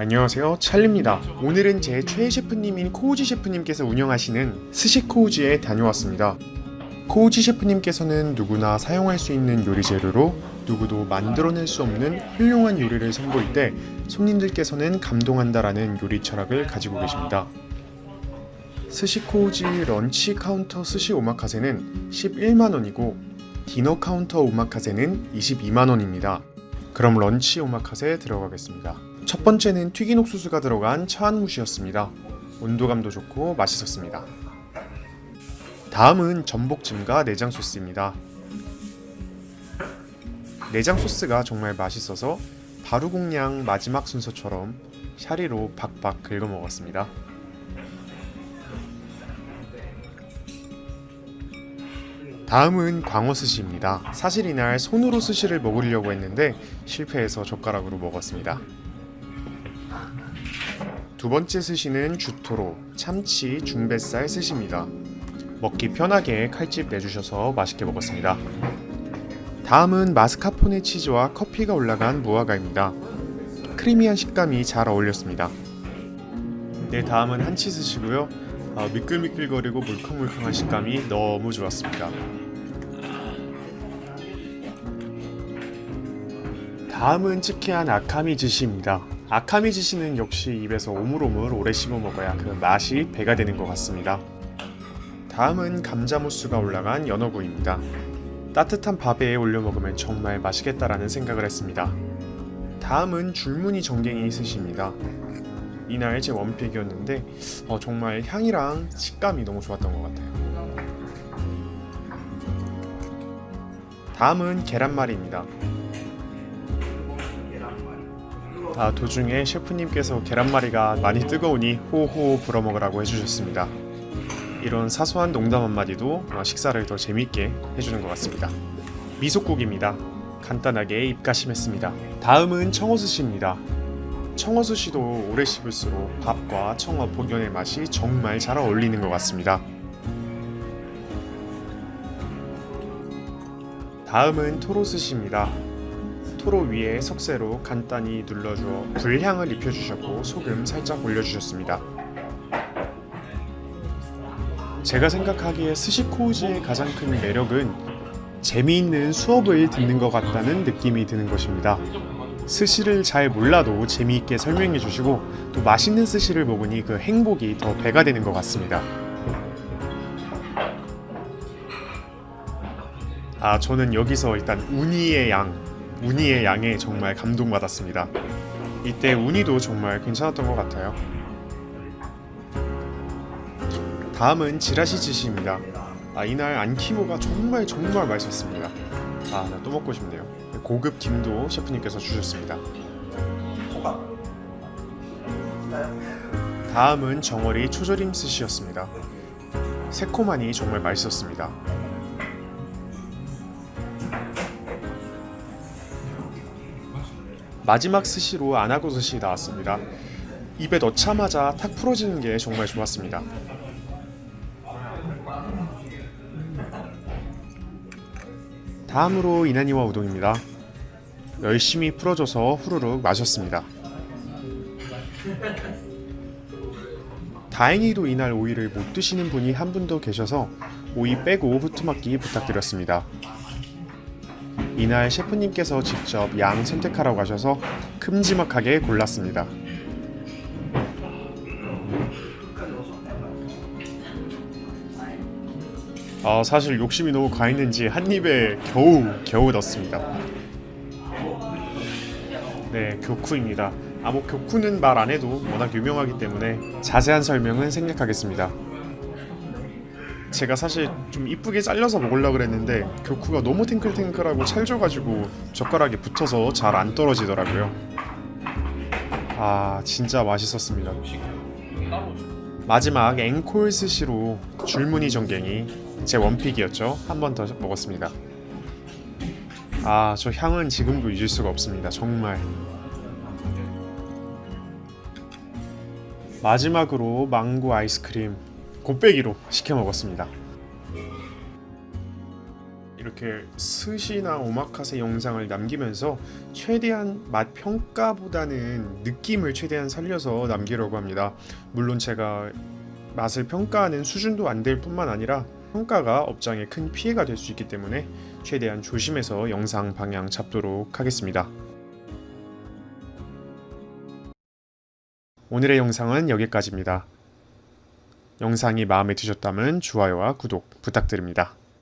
안녕하세요 찰리입니다. 오늘은 제 최애 셰프님인 코우지 셰프님께서 운영하시는 스시 코우지에 다녀왔습니다. 코우지 셰프님께서는 누구나 사용할 수 있는 요리 재료로 누구도 만들어낼 수 없는 훌륭한 요리를 선보일 때 손님들께서는 감동한다라는 요리 철학을 가지고 계십니다. 스시 코우지 런치 카운터 스시 오마카세는 11만원이고 디너 카운터 오마카세는 22만원입니다. 그럼 런치 오마카세 들어가겠습니다 첫 번째는 튀긴 옥수수가 들어간 차안무시였습니다. 온도감도 좋고 맛있었습니다. 다음은 전복찜과 내장 소스입니다. 내장 소스가 정말 맛있어서 바루공양 마지막 순서처럼 샤리로 박박 긁어 먹었습니다. 다음은 광어 스시입니다. 사실 이날 손으로 스시를 먹으려고 했는데 실패해서 젓가락으로 먹었습니다. 두 번째 스시는 주토로 참치 중뱃살 스시입니다. 먹기 편하게 칼집 내주셔서 맛있게 먹었습니다. 다음은 마스카포네 치즈와 커피가 올라간 무화과입니다. 크리미한 식감이 잘 어울렸습니다. 네, 다음은 한치 스시고요. 아, 미끌미끌거리고 물컹물컹한 식감이 너무 좋았습니다. 다음은 츠케한 아카미 즈시입니다. 아카미 즈시는 역시 입에서 오물오물 오래 씹어 먹어야 그 맛이 배가 되는 것 같습니다. 다음은 감자무스가 올라간 연어구이입니다. 따뜻한 밥에 올려 먹으면 정말 맛있겠다라는 생각을 했습니다. 다음은 줄무늬 정갱이 스시입니다. 이날 제 원픽이었는데 어, 정말 향이랑 식감이 너무 좋았던 것 같아요. 다음은 계란말이입니다. 아, 도중에 셰프님께서 계란말이가 많이 뜨거우니 호호 불어먹으라고 해주셨습니다. 이런 사소한 농담 한마디도 어, 식사를 더 재미있게 해주는 것 같습니다. 미소국입니다. 간단하게 입가심했습니다. 다음은 청어스시입니다. 청어스시도 오래 씹을수록 밥과 청어 본연의 맛이 정말 잘 어울리는 것 같습니다. 다음은 토로스시입니다. 토로 위에 석쇠로 간단히 눌러주어 불향을 입혀주셨고 소금 살짝 올려주셨습니다. 제가 생각하기에 스시코우지의 가장 큰 매력은 재미있는 수업을 듣는 것 같다는 느낌이 드는 것입니다. 스시를 잘 몰라도 재미있게 설명해 주시고 또 맛있는 스시를 먹으니 그 행복이 더 배가 되는 것 같습니다. 아 저는 여기서 일단 우니의 양 우니의 양에 정말 감동받았습니다. 이때 우니도 정말 괜찮았던 것 같아요. 다음은 지라시 지시입니다. 아, 이날 안키모가 정말 정말 맛있었습니다. 아, 나 또 먹고 싶네요. 고급 김도 셰프님께서 주셨습니다. 다음은 정어리 초절임 스시였습니다. 새콤하니 정말 맛있었습니다. 마지막 스시로 아나고 스시 나왔습니다. 입에 넣자마자 탁 풀어지는 게 정말 좋았습니다. 다음으로 이나니와 우동입니다. 열심히 풀어줘서 후루룩 마셨습니다. 다행히도 이날 오이를 못 드시는 분이 한분더 계셔서 오이 빼고 후투막기 부탁드렸습니다. 이날 셰프님께서 직접 양 선택하라고 하셔서 큼지막하게 골랐습니다. 아 사실 욕심이 너무 과했는지 한 입에 겨우 겨우 넣습니다. 네 교쿠입니다. 아뭐 교쿠는 말 안 해도 워낙 유명하기 때문에 자세한 설명은 생략하겠습니다. 제가 사실 좀 이쁘게 잘려서 먹으려고 그랬는데 교쿠가 너무 탱글탱글하고 찰져가지고 젓가락에 붙어서 잘 안 떨어지더라고요. 아 진짜 맛있었습니다. 마지막 앵콜 스시로 줄무늬 전갱이 제 원픽이었죠. 한 번 더 먹었습니다. 아 저 향은 지금도 잊을 수가 없습니다. 정말. 마지막으로 망고 아이스크림 곱빼기로 시켜 먹었습니다. 이렇게 스시나 오마카세 영상을 남기면서 최대한 맛 평가보다는 느낌을 최대한 살려서 남기려고 합니다. 물론 제가 맛을 평가하는 수준도 안 될 뿐만 아니라 평가가 업장에 큰 피해가 될 수 있기 때문에 최대한 조심해서 영상 방향 잡도록 하겠습니다. 오늘의 영상은 여기까지입니다. 영상이 마음에 드셨다면 좋아요와 구독 부탁드립니다.